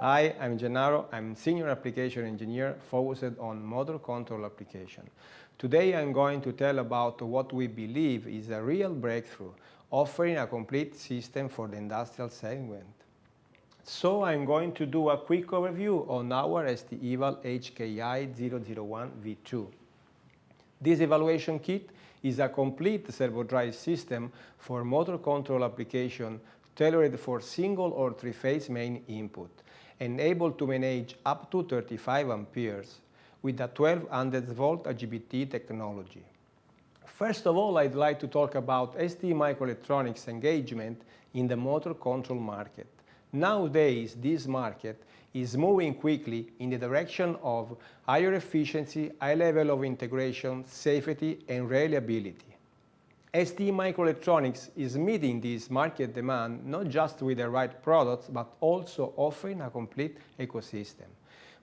Hi, I'm Gennaro. I'm Senior Application Engineer focused on motor control application. Today I'm going to tell about what we believe is a real breakthrough, offering a complete system for the industrial segment. So I'm going to do a quick overview on our ST-EVAL HKI 001 V2. This evaluation kit is a complete servo drive system for motor control application tailored for single or three-phase main input and able to manage up to 35 amperes with a 1200 volt IGBT technology. First of all, I'd like to talk about ST Microelectronics engagement in the motor control market. Nowadays, this market is moving quickly in the direction of higher efficiency, high level of integration, safety and reliability. ST Microelectronics is meeting this market demand not just with the right products, but also offering a complete ecosystem.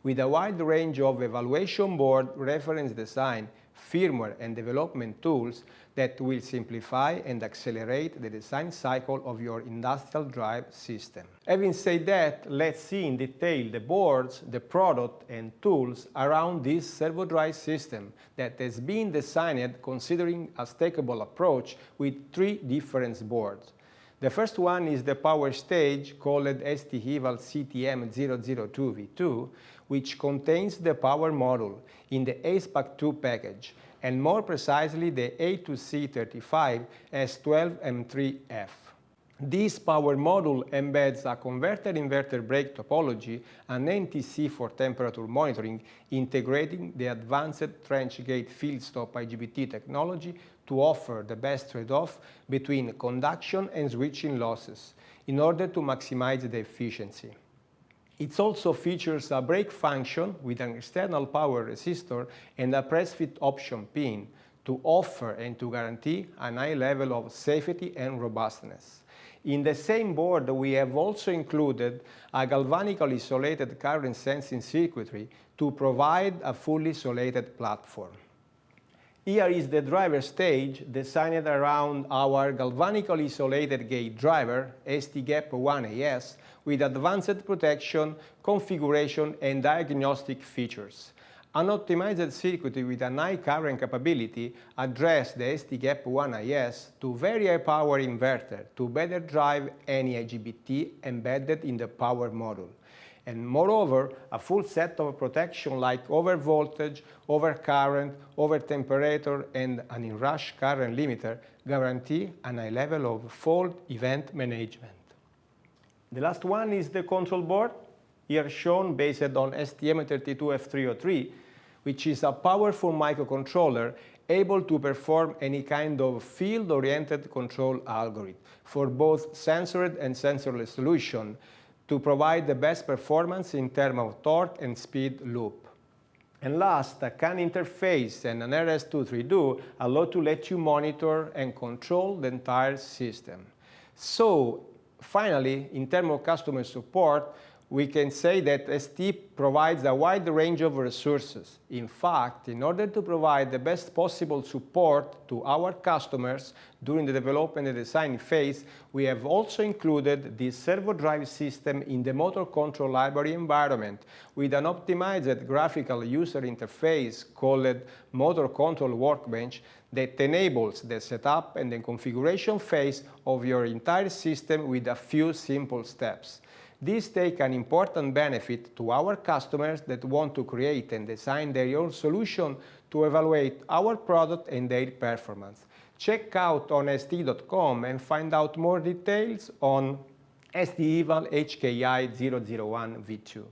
With a wide range of evaluation board, reference design, firmware and development tools that will simplify and accelerate the design cycle of your industrial drive system. Having said that, let's see in detail the boards, the product and tools around this servo drive system that has been designed considering a stackable approach with three different boards. The first one is the power stage called ST-EVAL CTM002V2, which contains the power module in the ACEPACK2 package, and more precisely the A2C35 S12M3F. This power module embeds a converter inverter brake topology, and NTC for temperature monitoring, integrating the advanced trench gate field stop IGBT technology to offer the best trade-off between conduction and switching losses in order to maximize the efficiency. It also features a brake function with an external power resistor and a press fit option pin to offer and to guarantee a high level of safety and robustness. In the same board, we have also included a galvanically isolated current sensing circuitry to provide a fully isolated platform. Here is the driver stage designed around our galvanically isolated gate driver, STGAP1AS, with advanced protection, configuration and diagnostic features. An optimized circuit with a high current capability address the STGAP1AS to very high power inverter to better drive any IGBT embedded in the power module and moreover a full set of protection like over voltage, over current, over temperature and an inrush current limiter guarantee a high level of fault event management. The last one is the control board, here shown based on STM32F303, which is a powerful microcontroller able to perform any kind of field-oriented control algorithm for both sensored and sensorless solution to provide the best performance in terms of torque and speed loop. And last, a CAN interface and an RS232 allow to let you monitor and control the entire system. So, finally, in terms of customer support, we can say that ST provides a wide range of resources. In fact, in order to provide the best possible support to our customers during the development and design phase, we have also included the servo drive system in the motor control library environment with an optimized graphical user interface called Motor Control Workbench that enables the setup and the configuration phase of your entire system with a few simple steps. This take an important benefit to our customers that want to create and design their own solution to evaluate our product and their performance. Check out on st.com and find out more details on ST-EVAL HKI 001 V2.